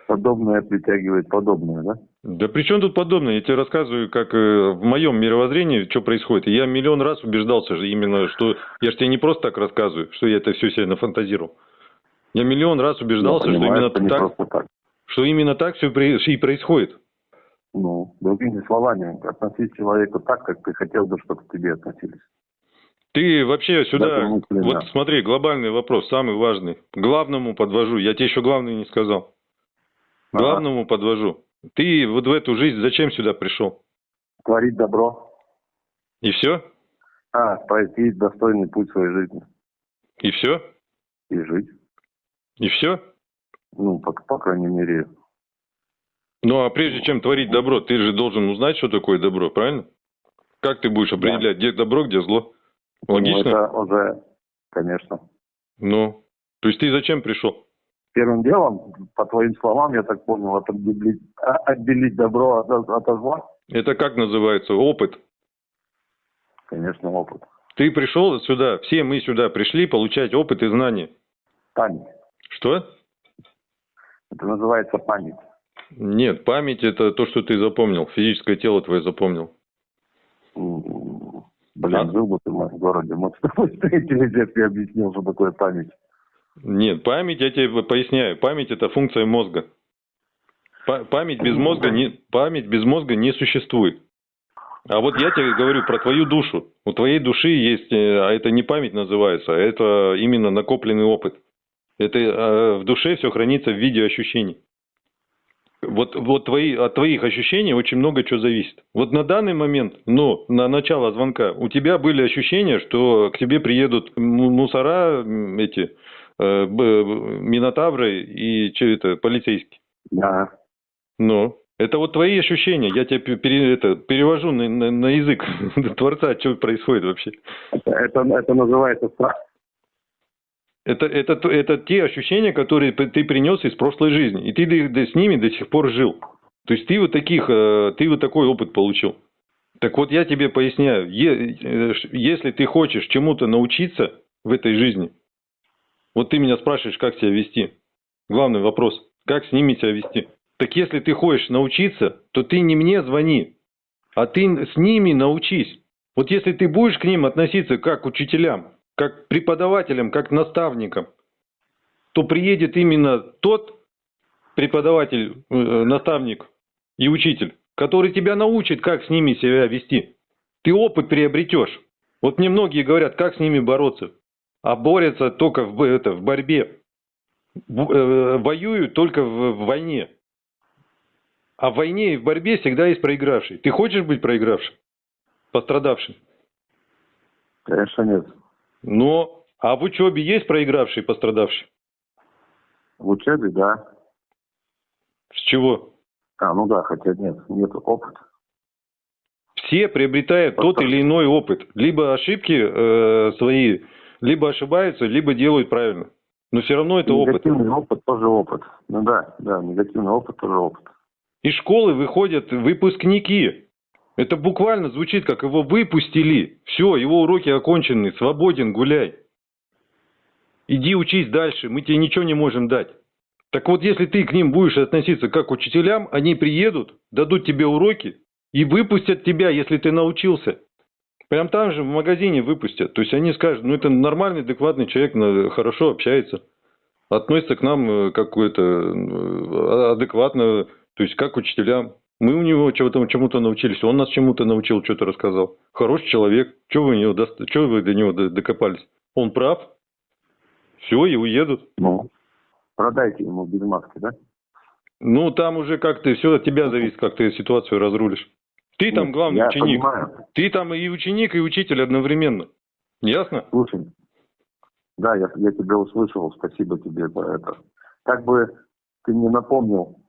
Подобное притягивает подобное, да? Да при чем тут подобное? Я тебе рассказываю, как э, в моем мировоззрении, что происходит. Я миллион раз убеждался же именно, что... Я же тебе не просто так рассказываю, что я это все себе нафантазировал. Я миллион раз убеждался, понимаю, что именно так, так, что именно так все и происходит. Ну, другими словами, относись к человеку так, как ты хотел бы, чтобы к тебе относились. Ты вообще сюда, мысли, вот да. смотри, глобальный вопрос, самый важный. Главному подвожу, я тебе еще главное не сказал. Ага. главному подвожу. Ты вот в эту жизнь зачем сюда пришел? Творить добро, И все? а, пройти достойный путь своей жизни И все? и жить. И все? Ну, по, по крайней мере, Ну, а прежде чем творить добро, ты же должен узнать, что такое добро, правильно? Как ты будешь определять, где добро, где зло? Ну, Логично? это уже, конечно. Ну, то есть ты зачем пришел? Первым делом, по твоим словам, я так понял, отделить, а- отделить добро от, от зла. Это как называется? Опыт. Конечно, опыт. Ты пришел сюда, все мы сюда пришли получать опыт и знания. Память. Что? Это называется память. Нет, память это то, что ты запомнил, физическое тело твое запомнил. Блин, А? жил бы ты в моем городе, мы с тобой встретились, я тебе объяснил, что такое память. Нет, память, я тебе поясняю, память это функция мозга. Па- Память без мозга не, память без мозга не существует. А вот я тебе говорю про твою душу. У твоей души есть, э, а это не память называется, а это именно накопленный опыт. Это э, в душе все хранится в виде ощущений. Вот, вот твои, от твоих ощущений очень много чего зависит. Вот на данный момент, ну, на начало звонка, у тебя были ощущения, что к тебе приедут му- мусора, эти, э, минотавры и что это, полицейские. Да. Ну, это вот твои ощущения. Я тебе пе- пере- это, перевожу на, на- на язык Творца, что происходит вообще. Это, это, это называется страх. Это, это, это те ощущения, которые ты принес из прошлой жизни. И ты с ними до сих пор жил. То есть ты вот таких, э, ты вот такой опыт получил. Так вот я тебе поясняю, э, если ты хочешь чему-то научиться в этой жизни, вот ты меня спрашиваешь, как себя вести. Главный вопрос, как с ними себя вести. Так если ты хочешь научиться, то ты не мне звони, а ты с ними научись. Вот если ты будешь к ним относиться как к учителям, как к преподавателям, как к наставникам, то приедет именно тот преподаватель, э, наставник и учитель, который тебя научит, как с ними себя вести. Ты опыт приобретешь. Вот мне многие говорят, как с ними бороться. А борются только в, это, в борьбе. Э, воюют только в войне. А в войне и в борьбе всегда есть проигравший. Ты хочешь быть проигравшим? Пострадавшим? Конечно, нет. Но, а в учебе есть проигравший пострадавший? В учебе, да. С чего? А, ну да, хотя нет, нет опыта. Все приобретают тот или иной опыт. Либо ошибки э, свои, либо ошибаются, либо делают правильно. Но все равно это опыт. негативный опыт тоже опыт. Ну да, да, негативный опыт тоже опыт. Из школы выходят выпускники. Это буквально звучит, как его выпустили. Все, его уроки окончены, свободен, гуляй. Иди учись дальше, мы тебе ничего не можем дать. Так вот, если ты к ним будешь относиться как к учителям, они приедут, дадут тебе уроки и выпустят тебя, если ты научился. Прям там же в магазине выпустят. То есть они скажут, ну это нормальный, адекватный человек, хорошо общается, относится к нам э, как какое-то э, адекватно, то есть как к учителям. Мы у него чего-то, чему-то научились, он нас чему-то научил, что-то рассказал. Хороший человек, что вы, него, чё вы до него докопались? Он прав, все, и уедут. Ну, продайте ему без маски, да? Ну, там уже как ты, все от тебя зависит, как ты ситуацию разрулишь. Ты там Ну, главный я ученик. понимаю. Ты там и ученик, и учитель одновременно. Ясно? Слушай, да, я, я тебя услышал, спасибо тебе за это. Как бы ты не напомнил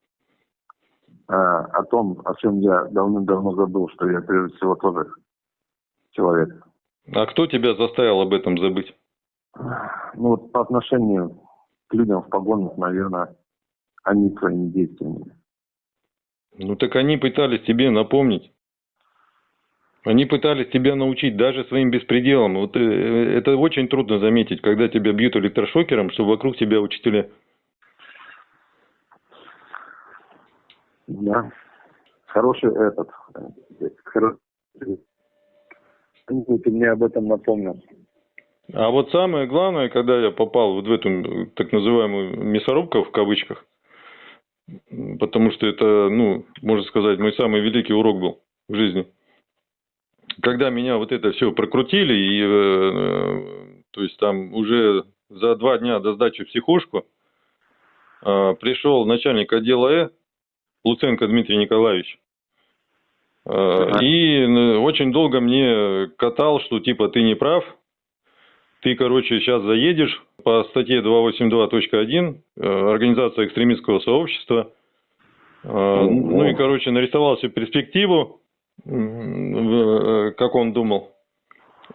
о том, о чем я давным-давно забыл, что я прежде всего тоже человек. А кто тебя заставил об этом забыть? Ну вот по отношению к людям в погонах, наверное, они своими действиями. Ну так они пытались тебе напомнить. Они пытались тебя научить даже своим беспределом. Вот э, это очень трудно заметить, когда тебя бьют электрошокером, что вокруг тебя учителя. Да. Хороший этот. э, хоро- Ты мне об этом напомнил. А вот самое главное, когда я попал вот в эту так называемую мясорубку в кавычках, потому что это, ну, можно сказать, мой самый великий урок был в жизни. Когда меня вот это все прокрутили, и, э, э, то есть там уже за два дня до сдачи в психушку э, пришел начальник отдела Э, Луценко Дмитрий Николаевич. Э, Ага. И очень долго мне катал, что типа ты не прав, ты, короче, сейчас заедешь по статье 282.1 э, Организация экстремистского сообщества. Э, Ну и, короче, нарисовал себе перспективу, как он думал.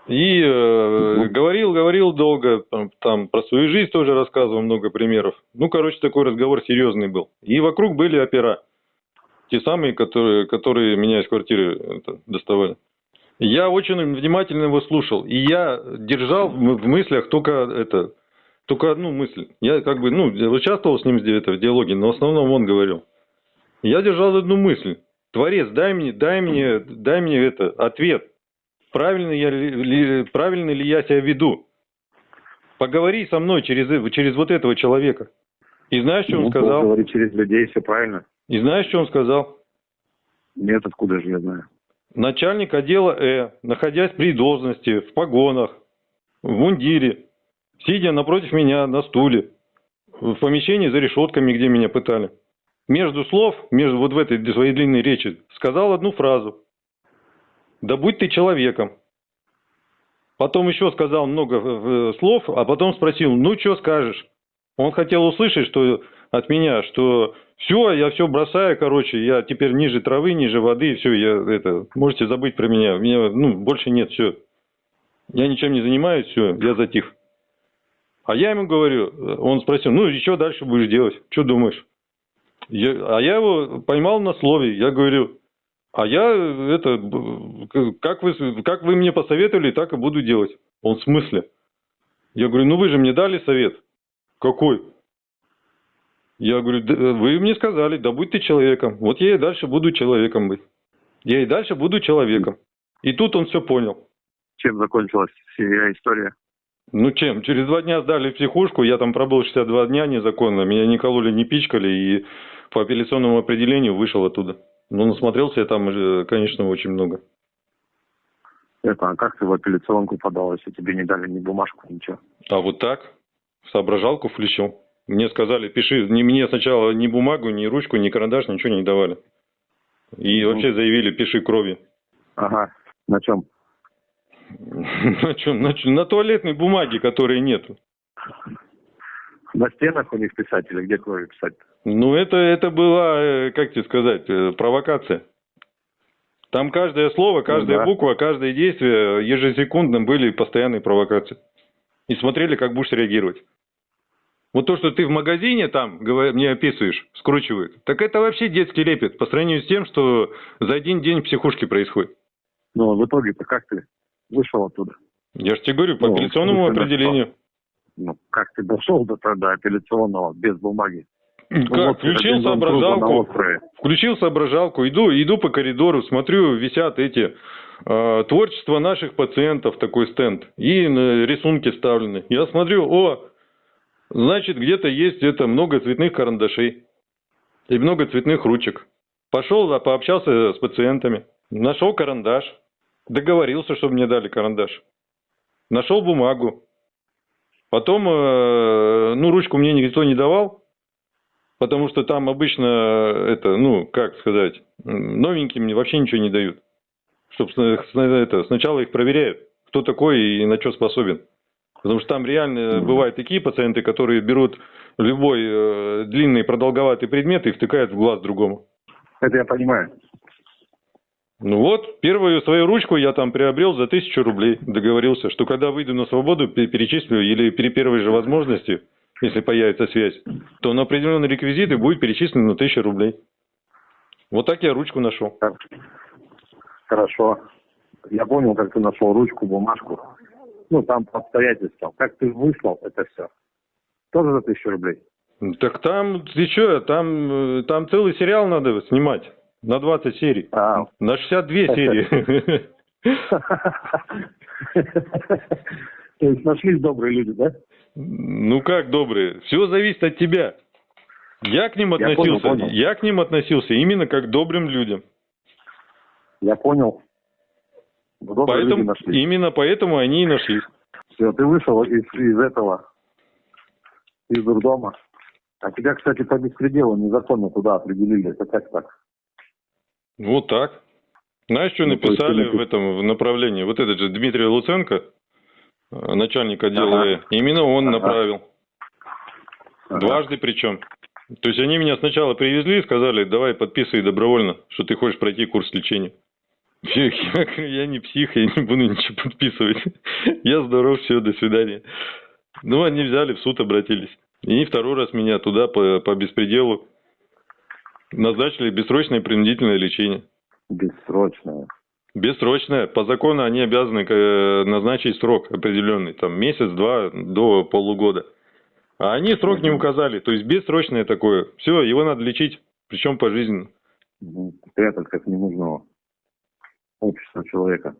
И э, говорил, говорил долго, там, там про свою жизнь тоже рассказывал, много примеров. Ну, короче, такой разговор серьезный был. И вокруг были опера. Те самые, которые, которые меня из квартиры это, доставали. Я очень внимательно его слушал, и я держал в мыслях только это, только одну мысль. Я как бы, ну, участвовал с ним в ди- это, в диалоге, но в основном он говорил. Я держал одну мысль. Творец, дай мне, дай мне, дай мне это, ответ. Правильно, я ли, правильно ли я себя веду? Поговори со мной через, через вот этого человека. И знаешь, что он Ну, сказал? Говорить через людей, все правильно. И знаешь, что он сказал? Нет, откуда же я знаю. Начальник отдела Э, находясь при должности, в погонах, в мундире, сидя напротив меня на стуле, в помещении за решетками, где меня пытали, между слов, между вот в этой своей длинной речи, сказал одну фразу. «Да будь ты человеком». Потом еще сказал много э, слов, а потом спросил, ну что скажешь? Он хотел услышать, что от меня, что все, я все бросаю, короче, я теперь ниже травы, ниже воды, все, я это, можете забыть про меня, меня, ну, больше нет, все. Я ничем не занимаюсь, все, я затих. А я ему говорю, он спросил, ну что дальше будешь делать, что думаешь? Я- а я его поймал на слове, я говорю, а я это, как вы, как вы мне посоветовали, так и буду делать. Он в смысле? Я говорю, ну вы же мне дали совет. Какой? Я говорю, «Да, вы мне сказали, да будь ты человеком. Вот я и дальше буду человеком быть. Я и дальше буду человеком. И тут он все понял. Чем закончилась вся история? Ну чем? Через два дня сдали в психушку, я там пробыл 62 дня незаконно, меня не кололи, не пичкали, и по апелляционному определению вышел оттуда. Ну, насмотрелся я там, конечно, очень много. Это, а как ты в апелляционку подал, если тебе не дали ни бумажку, ничего? А вот так, в соображалку включил. Мне сказали, пиши, не мне сначала ни бумагу, ни ручку, ни карандаш, ничего не давали. И Ну. вообще заявили, пиши кровью. Ага. На чем? На чем? На, на туалетной бумаге, которой нету. На стенах у них писать или где кровью писать? Ну, это, это была, э, как тебе сказать, э, провокация. Там каждое слово, каждая да. буква, каждое действие ежесекундно были постоянные провокации. И смотрели, как будешь реагировать. Вот то, что ты в магазине там мне описываешь, скручивают, так это вообще детский лепет по сравнению с тем, что за один день в психушке происходит. Ну, в итоге-то как ты вышел оттуда? Я же тебе говорю, по Ну, апелляционному определению. Ну, как ты дошел до тогда апелляционного без бумаги? Ну, Как? вот Включил соображалку. Включил соображалку, иду, иду по коридору, смотрю, висят эти э, творчество наших пациентов, такой стенд, и рисунки вставлены. Я смотрю, о, значит, где-то есть это много цветных карандашей и много цветных ручек. Пошел, а, пообщался с пациентами, нашел карандаш, договорился, чтобы мне дали карандаш. Нашел бумагу. Потом, э, ну, ручку мне никто не давал, Потому что там обычно это, ну, как сказать, новеньким вообще ничего не дают. Чтобы это, сначала их проверяют, кто такой и на что способен. Потому что там реально бывают такие пациенты, которые берут любой э, длинный продолговатый предмет и втыкают в глаз другому. Это я понимаю. Ну вот, первую свою ручку я там приобрел за тысячу рублей. Договорился, что когда выйду на свободу, перечислю или при первой же возможности, если появится связь, то на определенные реквизиты будет перечислено на тысячу рублей. Вот так я ручку нашел. Хорошо. Я понял, как ты нашел ручку, бумажку. Ну, там по обстоятельствам. Как ты выслал это все? Тоже за тысячу рублей? Так там, ты что, там, э, там целый сериал надо снимать. На 20 серий. А. На 62 серии. То есть нашлись добрые люди, да? Ну как добрые? Все зависит от тебя. Я к ним относился, я, понял, понял. я к ним относился именно как к добрым людям. Я понял. Добрые поэтому, люди нашлись. Именно поэтому они и нашлись. Все, ты вышел из, из этого, из дурдома. А тебя, кстати, по беспределу незаконно туда определили. Это как так? Вот так. Знаешь, что ну, написали в этом в направлении? Вот этот же Дмитрий Луценко, э, начальник отдела ага. Э, именно он ага. направил. Ага. Дважды причем. То есть они меня сначала привезли и сказали, давай подписывай добровольно, что ты хочешь пройти курс лечения. Я, я не псих, я не буду ничего подписывать. Я здоров, все, до свидания. Ну, они взяли, в суд обратились. И второй раз меня туда по, по беспределу Назначили бессрочное принудительное лечение. Бессрочное. Бессрочное. По закону они обязаны э, назначить срок определенный, там месяц-два до полугода. А они срок не указали, то есть бессрочное такое. Все, его надо лечить, причем пожизненно. Спрятать как ненужного общества человека.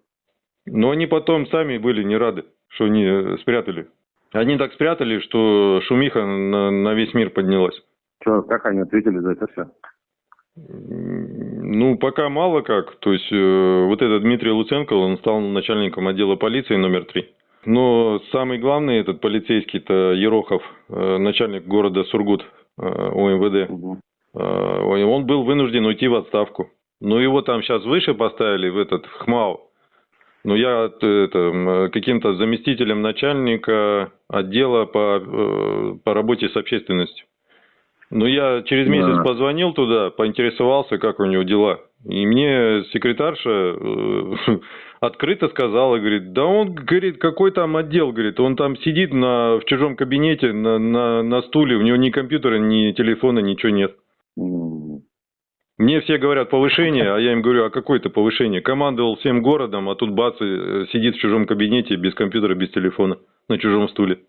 Но они потом сами были не рады, что они э, спрятали. Они так спрятали, что шумиха на, на весь мир поднялась. Что, как они ответили за это все? Ну, пока мало как. То есть, э, вот этот Дмитрий Луценко, он стал начальником отдела полиции номер три. Но самый главный этот полицейский-то Ерохов, э, начальник города Сургут э, УМВД, угу. э, он был вынужден уйти в отставку. Но его там сейчас выше поставили, в этот ХМАУ. Но я это, каким-то заместителем начальника отдела по, э, по работе с общественностью. Ну, я через месяц да. позвонил туда, поинтересовался, как у него дела. И мне секретарша э, открыто сказала, говорит, да он, говорит, какой там отдел, говорит, он там сидит на, в чужом кабинете на, на, на стуле, у него ни компьютера, ни телефона, ничего нет. Мне все говорят повышение, а я им говорю, а какое это повышение? Командовал всем городом, а тут бац, э, сидит в чужом кабинете без компьютера, без телефона, на чужом стуле.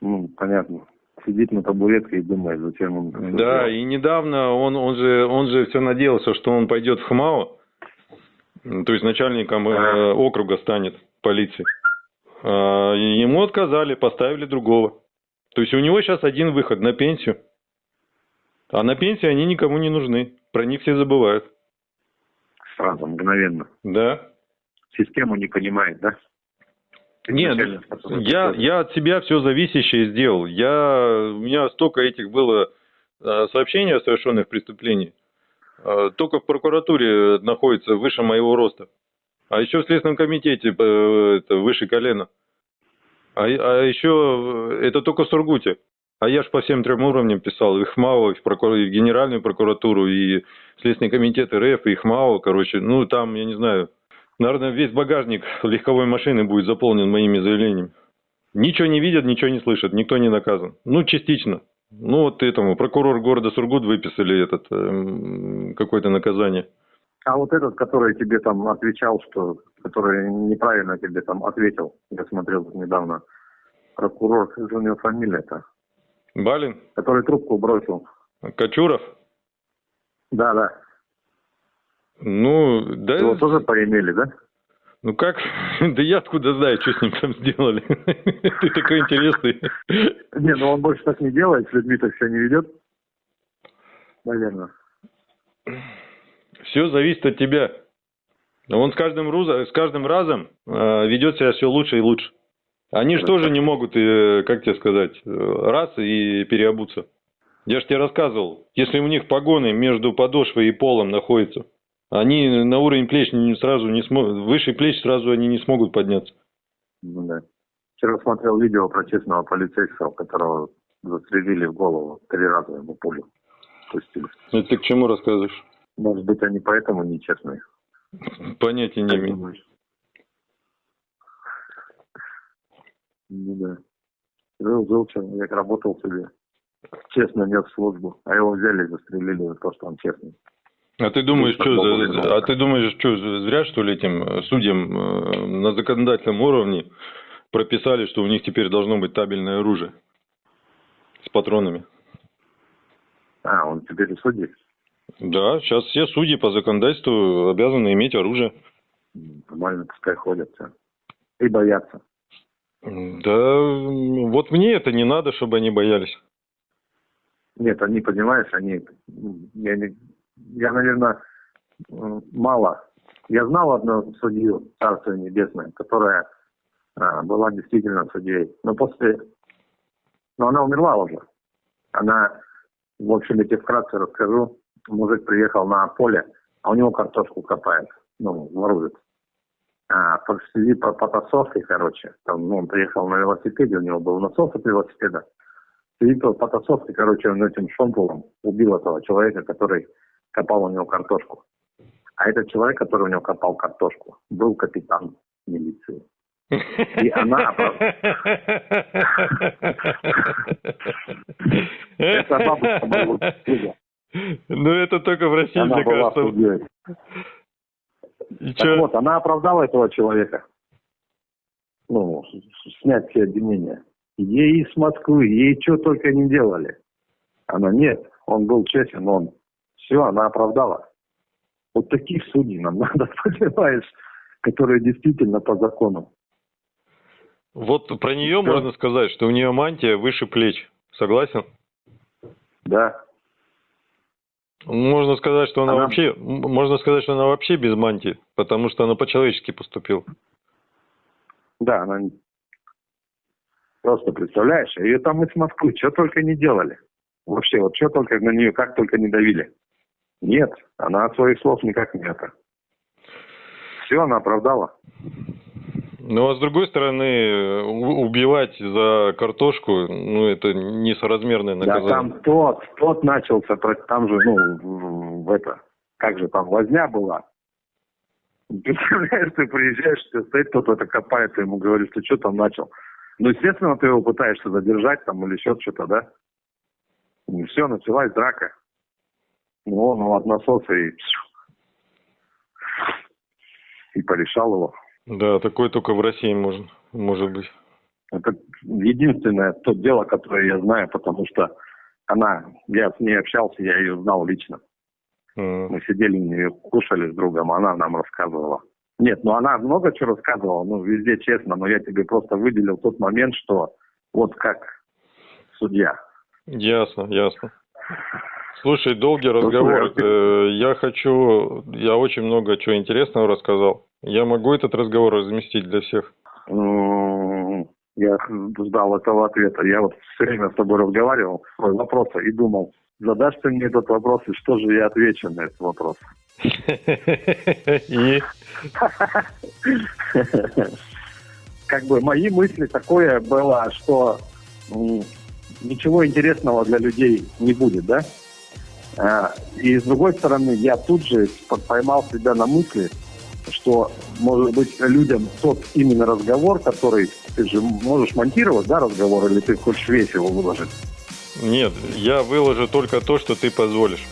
Ну, понятно сидит на табуретке и думает, зачем он... Да, и недавно он, он, же, он же все надеялся, что он пойдет в ХМАО, то есть начальником э, округа станет полиции. А, ему отказали, поставили другого. То есть у него сейчас один выход на пенсию. А на пенсии они никому не нужны. Про них все забывают. Сразу, мгновенно. Да. Систему не понимает, да? Нет, я, я от себя все зависящее сделал. Я, у меня столько этих было э, сообщений о совершенных преступлениях. Э, только в прокуратуре находится выше моего роста. А еще в Следственном комитете э, это выше колена. А, а еще это только в Сургуте. А я ж по всем трем уровням писал. И ХМАО, и прокур... и Генеральную прокуратуру, и Следственный комитет РФ, и ХМАО. Короче, ну там, я не знаю, Наверное, весь багажник легковой машины будет заполнен моими заявлениями. Ничего не видят, ничего не слышат, никто не наказан. Ну, частично. Ну, вот этому прокурор города Сургут выписали этот э, какое-то наказание. А вот этот, который тебе там отвечал, что, который неправильно тебе там ответил, я смотрел недавно, прокурор, как же у него фамилия-то? Балин? Который трубку бросил. Кочуров? Да, да. Ну, да... Его тоже поимели, да? Ну как? Да я откуда знаю, что с ним там сделали. Ты такой интересный. Не, ну он больше так не делает, с людьми так все не ведет. Наверное. Все зависит от тебя. Он с каждым, с каждым разом э, ведет себя все лучше и лучше. Они же тоже не могут, э, как тебе сказать, э, раз и переобуться. Я же тебе рассказывал, если у них погоны между подошвой и полом находятся, Они на уровень плеч сразу не смогут, выше плеч сразу они не смогут подняться. Ну да. Вчера смотрел видео про честного полицейского, которого застрелили в голову три раза ему пулю пустили. Это ты к чему рассказываешь? Может быть, они поэтому нечестные. Понятия не имею. Ну да. Жил, жил человек, работал себе. Честно нес службу. А его взяли и застрелили за то, что он честный. А ты думаешь, что, за- а ты думаешь, что зря что ли этим э, судьям э, на законодательном уровне прописали, что у них теперь должно быть табельное оружие с патронами? А, он теперь и судьи. Да, сейчас все судьи по законодательству обязаны иметь оружие. Нормально, пускай ходят. всё. И боятся. Да, вот мне это не надо, чтобы они боялись. Нет, они, понимаешь, они... Я, я наверное, мало. Я знал одну судью, Царство Небесное, которая а, была действительно судьей. Но после... Но она умерла уже. Она, в общем, я тебе вкратце расскажу. Мужик приехал на поле, а у него картошку копает. Ну, ворует. А, по связи по потасовке, короче, там, ну, он приехал на велосипеде, у него был насос от велосипеда. И по потасовке, короче, он этим шомполом убил этого человека, который копал у него картошку. А этот человек, который у него копал картошку, был капитан милиции. И она... Это бабушка друга. Ну, это только в России, мне была кажется. И Так вот, она оправдала этого человека. Ну, снять все обвинения. Ей из Москвы, ей что только не делали. Она нет, он был честен, он. Все, она оправдала. Вот таких судей нам надо, понимаешь, которые действительно по закону. Вот про нее Да. можно сказать, что у нее мантия выше плеч. Согласен? Да, Можно сказать, что она Она- вообще, можно сказать, что она вообще без мантии, потому что она по-человечески поступила. да, она просто представляешь, ее там из Москвы что только не делали. Вообще, вот что только на нее, как только не давили. Нет, она от своих слов никак не это. Все, она оправдала. Ну, а с другой стороны, убивать за картошку, ну, это несоразмерное Да, наказание. там тот, тот начался, там же, ну, в, это, как же там, возня была. Представляешь, ты приезжаешь, тебе стоит кто-то это копает, ты ему говоришь, ты что там начал? Ну, естественно, ты его пытаешься задержать там или еще что-то, да? И все, началась драка. Ну, он его от насоса и... И порешал его. Да, такое только в России можно, может быть. Это единственное то дело, которое я знаю, потому что она, я с ней общался, я ее знал лично. М. Мы сидели, и кушали с другом, она нам рассказывала. Нет, ну она много чего рассказывала, ну везде честно, но я тебе просто выделил тот момент, что вот как судья. Ясно, ясно. Слушай, долгий разговор. Слушай, Э, Я хочу, я очень много чего интересного рассказал. Я могу этот разговор разместить для всех? М, Я ждал этого ответа. Я вот все время с тобой разговаривал, свой вопрос, и думал, задашь ты мне этот вопрос, и что же я отвечу на этот вопрос? И как бы мои мысли такое было, что ничего интересного для людей не будет, да? А, и с другой стороны, я тут же по- поймал себя на мысли, что, может быть, людям тот именно разговор, который ты же можешь монтировать, да, разговор, или ты хочешь весь его выложить? нет, я выложу только то, что ты позволишь.